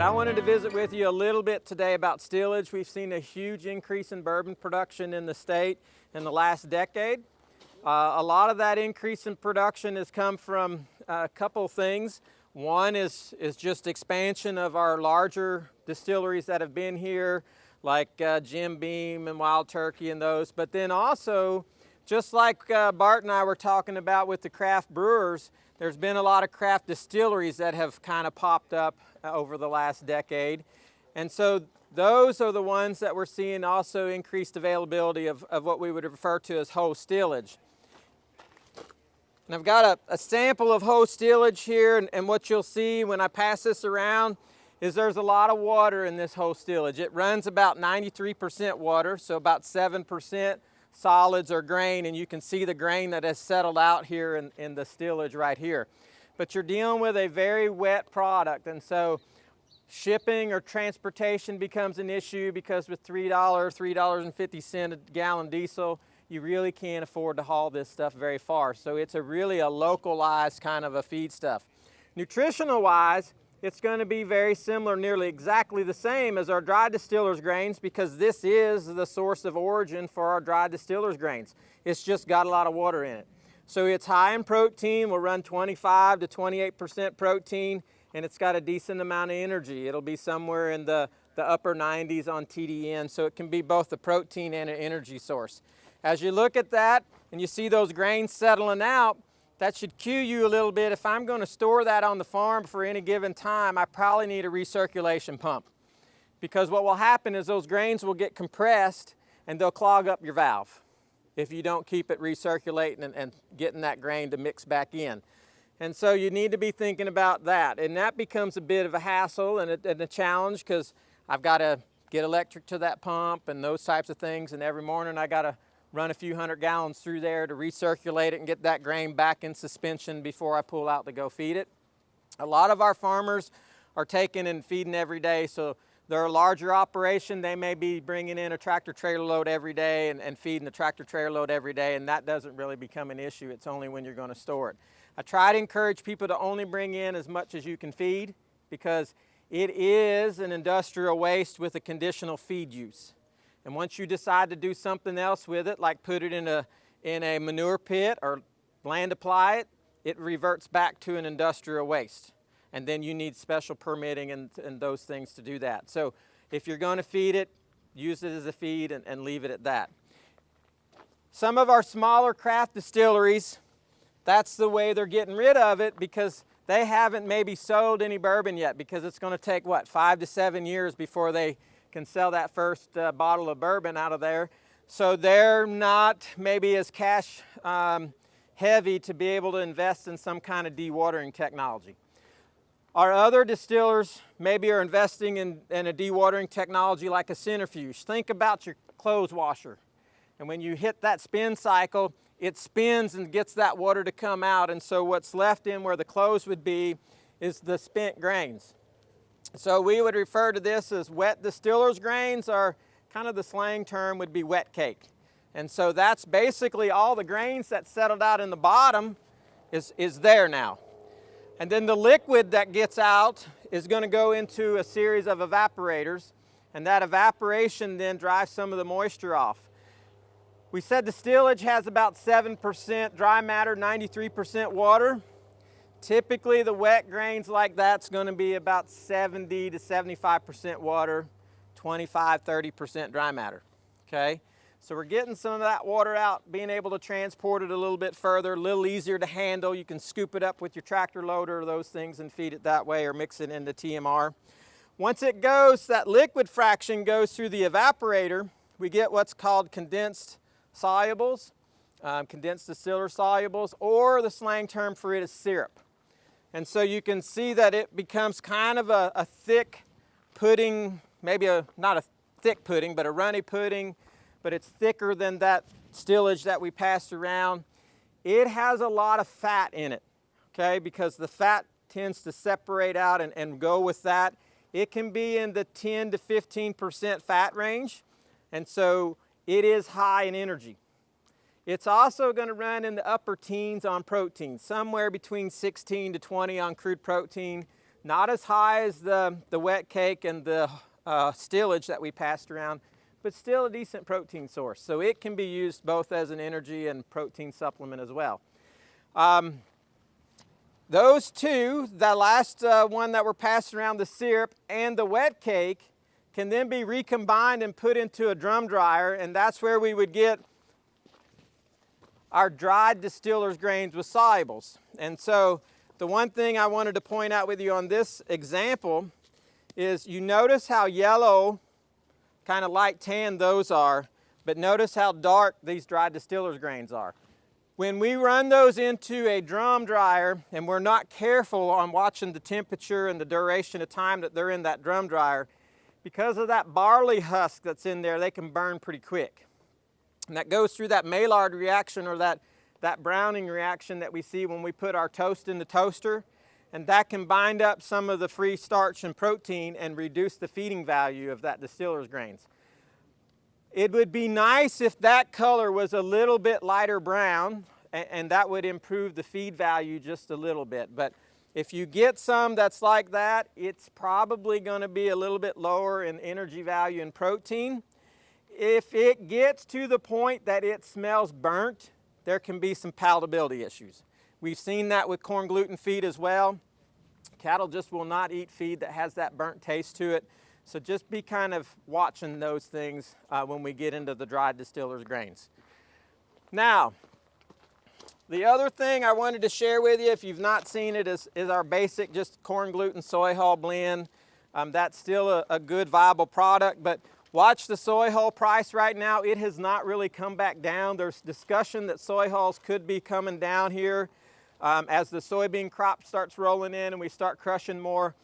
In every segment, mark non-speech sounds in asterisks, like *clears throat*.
But I wanted to visit with you a little bit today about stillage. We've seen a huge increase in bourbon production in the state in the last decade. Uh, a lot of that increase in production has come from a couple things. One is, is just expansion of our larger distilleries that have been here, like uh, Jim Beam and Wild Turkey and those. But then also, just like uh, Bart and I were talking about with the craft brewers, there's been a lot of craft distilleries that have kind of popped up uh, over the last decade. And so those are the ones that we're seeing also increased availability of, of what we would refer to as whole stillage. And I've got a, a sample of whole stillage here and, and what you'll see when I pass this around is there's a lot of water in this whole stillage. It runs about 93% water, so about 7% solids or grain, and you can see the grain that has settled out here in, in the stillage right here. But you're dealing with a very wet product, and so shipping or transportation becomes an issue because with $3, $3.50 a gallon diesel, you really can't afford to haul this stuff very far. So it's a really a localized kind of a feed stuff. Nutritional wise, it's going to be very similar, nearly exactly the same as our dry distillers grains because this is the source of origin for our dry distillers grains. It's just got a lot of water in it. So it's high in protein, will run 25 to 28% protein, and it's got a decent amount of energy. It'll be somewhere in the, the upper 90s on TDN, so it can be both a protein and an energy source. As you look at that and you see those grains settling out, that should cue you a little bit. If I'm going to store that on the farm for any given time, I probably need a recirculation pump. Because what will happen is those grains will get compressed and they'll clog up your valve if you don't keep it recirculating and, and getting that grain to mix back in. And so you need to be thinking about that. And that becomes a bit of a hassle and a, and a challenge because I've got to get electric to that pump and those types of things. And every morning I got to run a few hundred gallons through there to recirculate it and get that grain back in suspension before I pull out to go feed it. A lot of our farmers are taking and feeding every day, so they're a larger operation. They may be bringing in a tractor trailer load every day and, and feeding the tractor trailer load every day, and that doesn't really become an issue. It's only when you're going to store it. I try to encourage people to only bring in as much as you can feed because it is an industrial waste with a conditional feed use. And once you decide to do something else with it, like put it in a, in a manure pit or land apply it, it reverts back to an industrial waste. And then you need special permitting and, and those things to do that. So if you're going to feed it, use it as a feed and, and leave it at that. Some of our smaller craft distilleries, that's the way they're getting rid of it because they haven't maybe sold any bourbon yet because it's going to take, what, five to seven years before they can sell that first uh, bottle of bourbon out of there. So they're not maybe as cash um, heavy to be able to invest in some kind of dewatering technology. Our other distillers maybe are investing in, in a dewatering technology like a centrifuge. Think about your clothes washer. And when you hit that spin cycle, it spins and gets that water to come out. And so what's left in where the clothes would be is the spent grains. So we would refer to this as wet distiller's grains or kind of the slang term would be wet cake. And so that's basically all the grains that settled out in the bottom is, is there now. And then the liquid that gets out is going to go into a series of evaporators and that evaporation then drives some of the moisture off. We said the stillage has about 7% dry matter, 93% water. Typically the wet grains like that's going to be about 70 to 75% water, 25, 30% dry matter, okay? So we're getting some of that water out, being able to transport it a little bit further, a little easier to handle. You can scoop it up with your tractor loader those things and feed it that way or mix it into TMR. Once it goes, that liquid fraction goes through the evaporator, we get what's called condensed solubles, um, condensed distiller solubles, or the slang term for it is syrup. And so you can see that it becomes kind of a, a thick pudding, maybe a, not a thick pudding, but a runny pudding, but it's thicker than that stillage that we passed around. It has a lot of fat in it, okay, because the fat tends to separate out and, and go with that. It can be in the 10 to 15% fat range, and so it is high in energy. It's also going to run in the upper teens on protein, somewhere between 16 to 20 on crude protein, Not as high as the, the wet cake and the uh, stillage that we passed around, but still a decent protein source. So it can be used both as an energy and protein supplement as well. Um, those two, the last uh, one that we're passing around, the syrup and the wet cake, can then be recombined and put into a drum dryer, and that's where we would get our dried distiller's grains with solubles. And so the one thing I wanted to point out with you on this example is you notice how yellow, kind of light tan those are, but notice how dark these dried distiller's grains are. When we run those into a drum dryer and we're not careful on watching the temperature and the duration of time that they're in that drum dryer, because of that barley husk that's in there, they can burn pretty quick. And that goes through that Maillard reaction or that, that browning reaction that we see when we put our toast in the toaster. And that can bind up some of the free starch and protein and reduce the feeding value of that distiller's grains. It would be nice if that color was a little bit lighter brown and, and that would improve the feed value just a little bit. But if you get some that's like that, it's probably going to be a little bit lower in energy value and protein. If it gets to the point that it smells burnt, there can be some palatability issues. We've seen that with corn gluten feed as well. Cattle just will not eat feed that has that burnt taste to it. So just be kind of watching those things uh, when we get into the dried distiller's grains. Now, the other thing I wanted to share with you, if you've not seen it, is, is our basic just corn gluten soy hull blend. Um, that's still a, a, good viable product, but watch the soy hull price right now. It has not really come back down. There's discussion that soy hulls could be coming down here um, as the soybean crop starts rolling in and we start crushing more.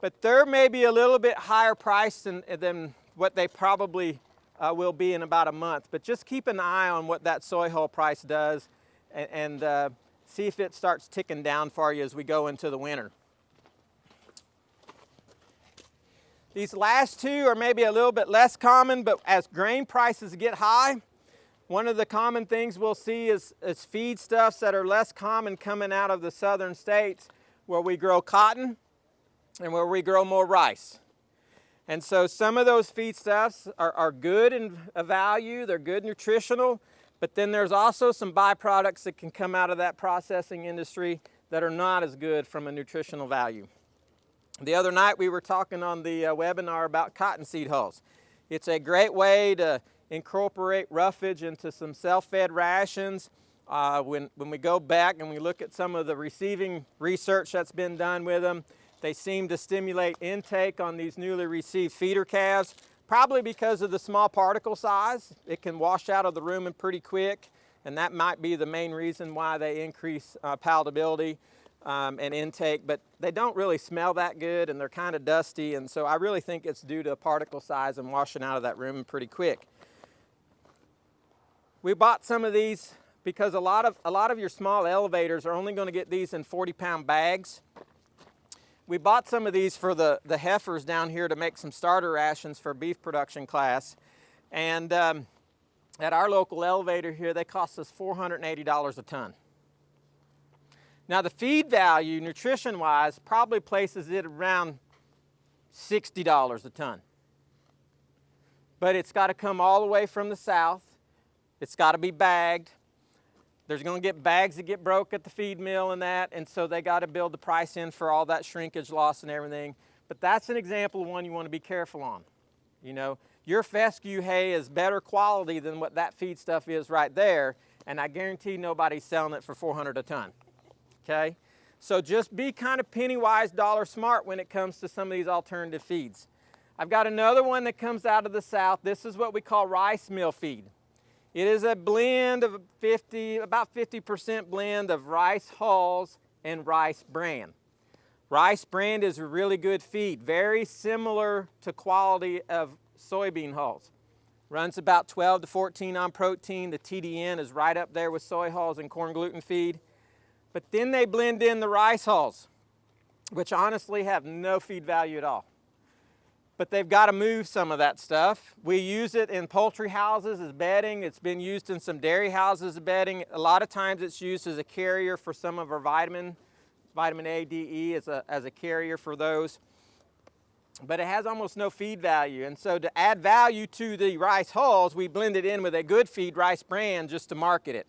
But they're maybe a little bit higher price than, than what they probably uh, will be in about a month. But just keep an eye on what that soy hull price does and, and uh, see if it starts ticking down for you as we go into the winter. These last two are maybe a little bit less common, but as grain prices get high, one of the common things we'll see is, is feedstuffs that are less common coming out of the southern states where we grow cotton and where we grow more rice. And so some of those feedstuffs are, are good in uh, value, they're good nutritional, but then there's also some byproducts that can come out of that processing industry that are not as good from a nutritional value. The other night we were talking on the uh, webinar about cottonseed hulls. It's a great way to incorporate roughage into some self-fed rations. Uh, when, when we go back and we look at some of the receiving research that's been done with them, they seem to stimulate intake on these newly received feeder calves probably because of the small particle size. It can wash out of the rumen pretty quick, and that might be the main reason why they increase uh, palatability um, and intake, but they don't really smell that good and they're kind of dusty, and so I really think it's due to particle size and washing out of that rumen pretty quick. We bought some of these because a lot of, a lot of your small elevators are only going to get these in 40 pound bags we bought some of these for the, the heifers down here to make some starter rations for beef production class. And um, at our local elevator here, they cost us $480 a ton. Now the feed value, nutrition-wise, probably places it around $60 a ton. But it's got to come all the way from the south. It's got to be bagged. There's going to get bags that get broke at the feed mill and that, and so they got to build the price in for all that shrinkage loss and everything. But that's an example of one you want to be careful on. You know, your fescue hay is better quality than what that feed stuff is right there, and I guarantee nobody's selling it for 400 a ton. Okay? So just be kind of penny wise, dollar smart when it comes to some of these alternative feeds. I've got another one that comes out of the south. This is what we call rice meal feed. It is a blend of 50, about 50% blend of rice hulls and rice bran. Rice bran is a really good feed, very similar to quality of soybean hulls. Runs about 12 to 14 on protein. The TDN is right up there with soy hulls and corn gluten feed. But then they blend in the rice hulls, which honestly have no feed value at all but they've got to move some of that stuff. We use it in poultry houses as bedding. It's been used in some dairy houses as bedding. A lot of times it's used as a carrier for some of our vitamin vitamin A, D, E as a, as a carrier for those. But it has almost no feed value. And so to add value to the rice hulls, we blend it in with a good feed rice bran just to market it.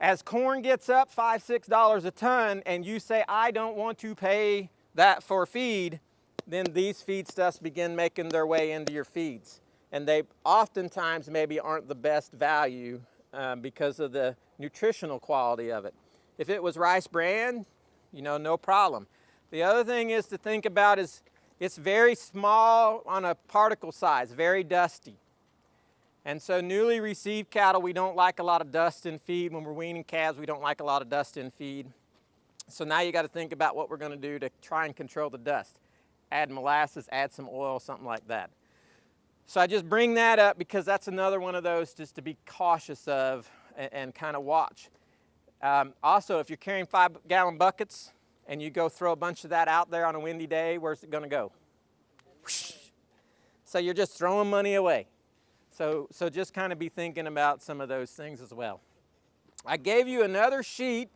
As corn gets up five, six dollars a ton and you say, I don't want to pay that for feed, then these feedstuffs begin making their way into your feeds. And they oftentimes maybe aren't the best value um, because of the nutritional quality of it. If it was rice bran, you know, no problem. The other thing is to think about is it's very small on a particle size, very dusty. And so newly received cattle, we don't like a lot of dust in feed. When we're weaning calves, we don't like a lot of dust in feed. So now you got to think about what we're going to do to try and control the dust. Add molasses, add some oil, something like that. So I just bring that up because that's another one of those just to be cautious of and, and kind of watch. Um, also, if you're carrying five gallon buckets and you go throw a bunch of that out there on a windy day, where's it going to go? So you're just throwing money away. So, so just kind of be thinking about some of those things as well. I gave you another sheet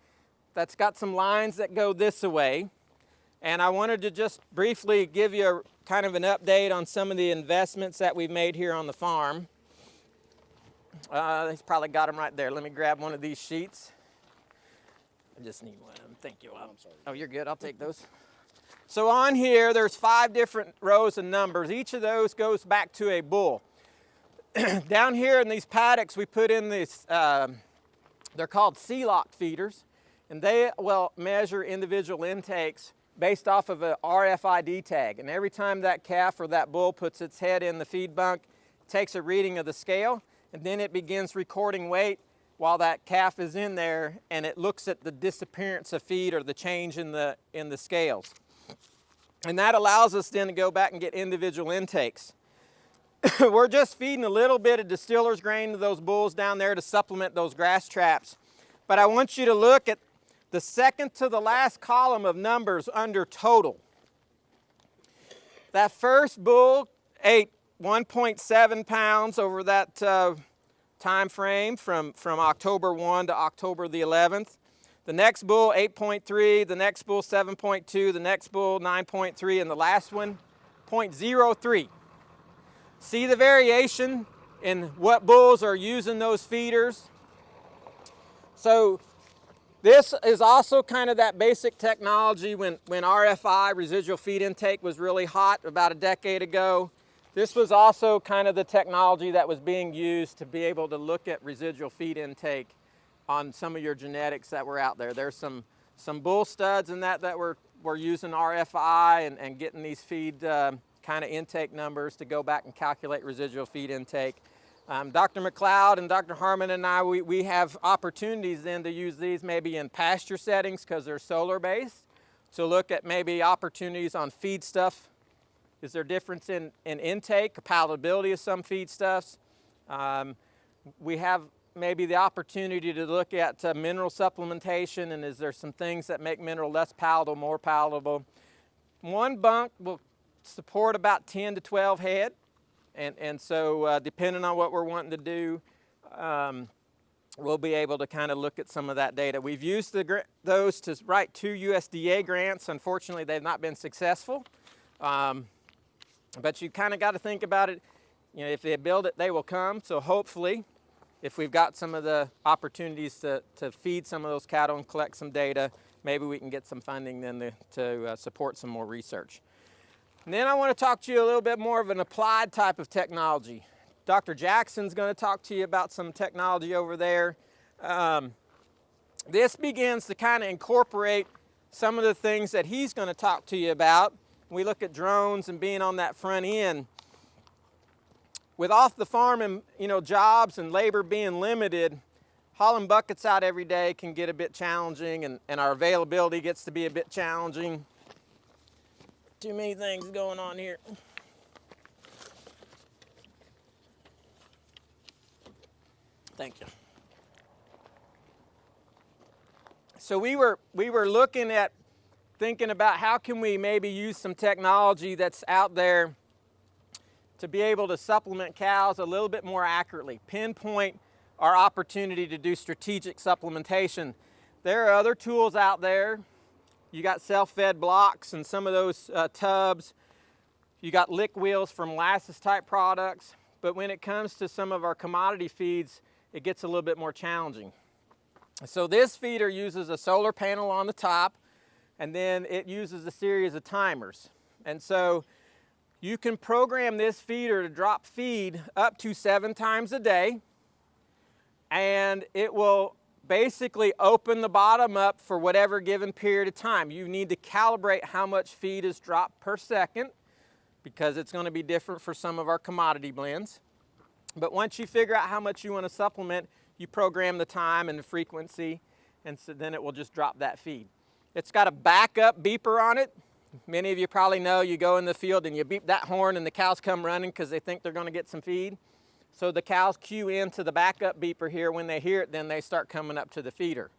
that's got some lines that go this way. And I wanted to just briefly give you a, kind of an update on some of the investments that we've made here on the farm. Uh, he's probably got them right there. Let me grab one of these sheets. I just need one of them. Thank you. Oh, I'm sorry. Oh, you're good. I'll take those. So on here, there's five different rows of numbers. Each of those goes back to a bull. *clears throat* Down here in these paddocks, we put in these, um, they're called C-lock feeders, and they will measure individual intakes based off of a RFID tag. And every time that calf or that bull puts its head in the feed bunk, takes a reading of the scale, and then it begins recording weight while that calf is in there, and it looks at the disappearance of feed or the change in the, in the scales. And that allows us then to go back and get individual intakes. *laughs* We're just feeding a little bit of distiller's grain to those bulls down there to supplement those grass traps. But I want you to look at the second to the last column of numbers under total. That first bull ate 1.7 pounds over that uh, time frame from, from October 1 to October the 11th. The next bull 8.3, the next bull 7.2, the next bull 9.3, and the last one 0.03. See the variation in what bulls are using those feeders? So this is also kind of that basic technology when, when RFI, residual feed intake, was really hot about a decade ago. This was also kind of the technology that was being used to be able to look at residual feed intake on some of your genetics that were out there. There's some, some bull studs and that that were, were using RFI and, and getting these feed uh, kind of intake numbers to go back and calculate residual feed intake. Um, Dr. McLeod and Dr. Harmon and I, we, we have opportunities then to use these maybe in pasture settings because they're solar based. To look at maybe opportunities on feedstuff. Is there difference in, in intake, palatability of some feedstuffs? Um, we have maybe the opportunity to look at uh, mineral supplementation and is there some things that make mineral less palatable, more palatable. One bunk will support about 10 to 12 head. And, and so uh, depending on what we're wanting to do, um, we'll be able to kind of look at some of that data. We've used the, those to write two USDA grants. Unfortunately, they've not been successful. Um, but you kind of got to think about it. You know, if they build it, they will come. So hopefully, if we've got some of the opportunities to, to feed some of those cattle and collect some data, maybe we can get some funding then to, to uh, support some more research. And then I want to talk to you a little bit more of an applied type of technology. Dr. Jackson's going to talk to you about some technology over there. Um, this begins to kind of incorporate some of the things that he's going to talk to you about. We look at drones and being on that front end. With off the farm and you know jobs and labor being limited, hauling buckets out every day can get a bit challenging and, and our availability gets to be a bit challenging too many things going on here. Thank you. So we were, we were looking at thinking about how can we maybe use some technology that's out there to be able to supplement cows a little bit more accurately, pinpoint our opportunity to do strategic supplementation. There are other tools out there You got self-fed blocks and some of those uh, tubs. You got lick wheels from molasses type products. But when it comes to some of our commodity feeds, it gets a little bit more challenging. So this feeder uses a solar panel on the top and then it uses a series of timers. And so you can program this feeder to drop feed up to seven times a day and it will basically open the bottom up for whatever given period of time. You need to calibrate how much feed is dropped per second because it's going to be different for some of our commodity blends. But once you figure out how much you want to supplement, you program the time and the frequency and so then it will just drop that feed. It's got a backup beeper on it. Many of you probably know you go in the field and you beep that horn and the cows come running because they think they're going to get some feed. So the cows cue into the backup beeper here. When they hear it, then they start coming up to the feeder.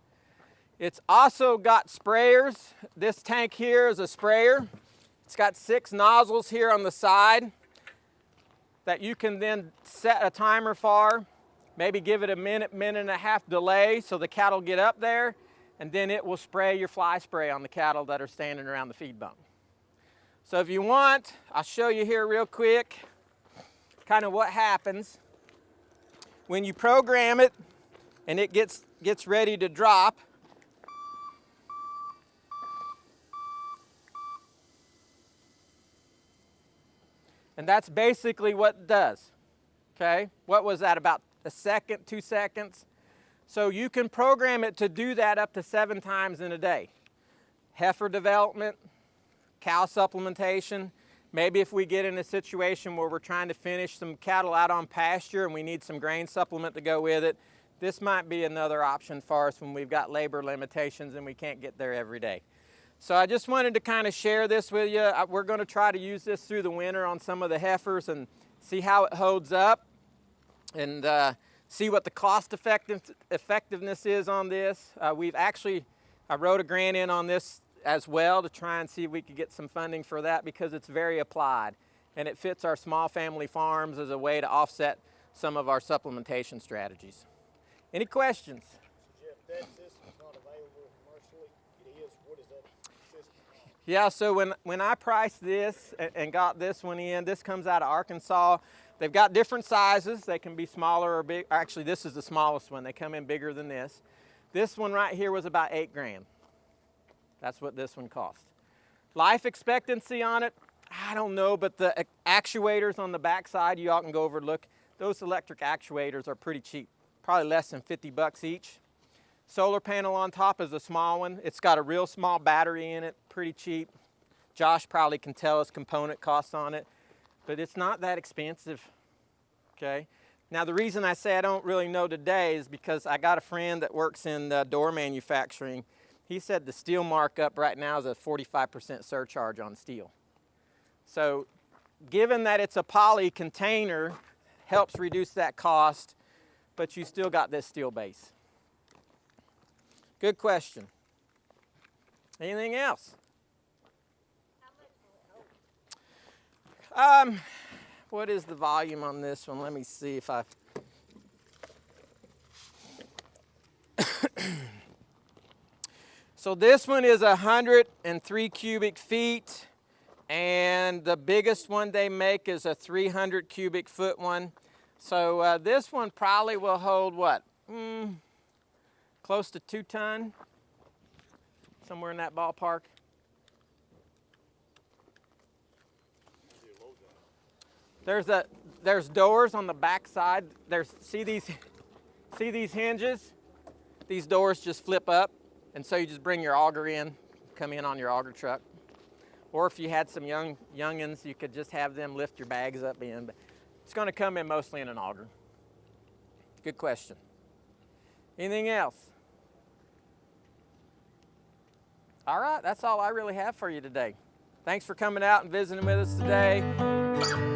It's also got sprayers. This tank here is a sprayer. It's got six nozzles here on the side that you can then set a timer for. Maybe give it a minute, minute and a half delay so the cattle get up there and then it will spray your fly spray on the cattle that are standing around the feed bunk. So if you want, I'll show you here real quick kind of what happens when you program it and it gets, gets ready to drop, and that's basically what it does, okay? What was that, about a second, two seconds? So you can program it to do that up to seven times in a day. Heifer development, cow supplementation, Maybe if we get in a situation where we're trying to finish some cattle out on pasture and we need some grain supplement to go with it, this might be another option for us when we've got labor limitations and we can't get there every day. So I just wanted to kind of share this with you. We're going to try to use this through the winter on some of the heifers and see how it holds up and uh, see what the cost effective, effectiveness is on this. Uh, we've actually, I wrote a grant in on this as well to try and see if we could get some funding for that because it's very applied and it fits our small family farms as a way to offset some of our supplementation strategies. Any questions? Yeah, so when, when I priced this and, got this one in, this comes out of Arkansas. They've got different sizes. They can be smaller or big. Actually, this is the smallest one. They come in bigger than this. This one right here was about eight grand. That's what this one cost. Life expectancy on it, I don't know, but the actuators on the backside, you all can go over and look. Those electric actuators are pretty cheap, probably less than 50 bucks each. Solar panel on top is a small one. It's got a real small battery in it, pretty cheap. Josh probably can tell us component costs on it, but it's not that expensive, okay? Now the reason I say I don't really know today is because I got a friend that works in the door manufacturing he said the steel markup right now is a 45% surcharge on steel. So given that it's a poly container, helps reduce that cost, but you still got this steel base. Good question. Anything else? Um, what is the volume on this one? Let me see if I So this one is 103 cubic feet and the biggest one they make is a 300 cubic foot one. So uh, this one probably will hold what? Mm, close to two ton, somewhere in that ballpark. There's a there's doors on the back side. There's see these *laughs* see these hinges? These doors just flip up. And so you just bring your auger in, come in on your auger truck. Or if you had some young youngins, you could just have them lift your bags up in. But it's going to come in mostly in an auger. Good question. Anything else? All right, that's all I really have for you today. Thanks for coming out and visiting with us today.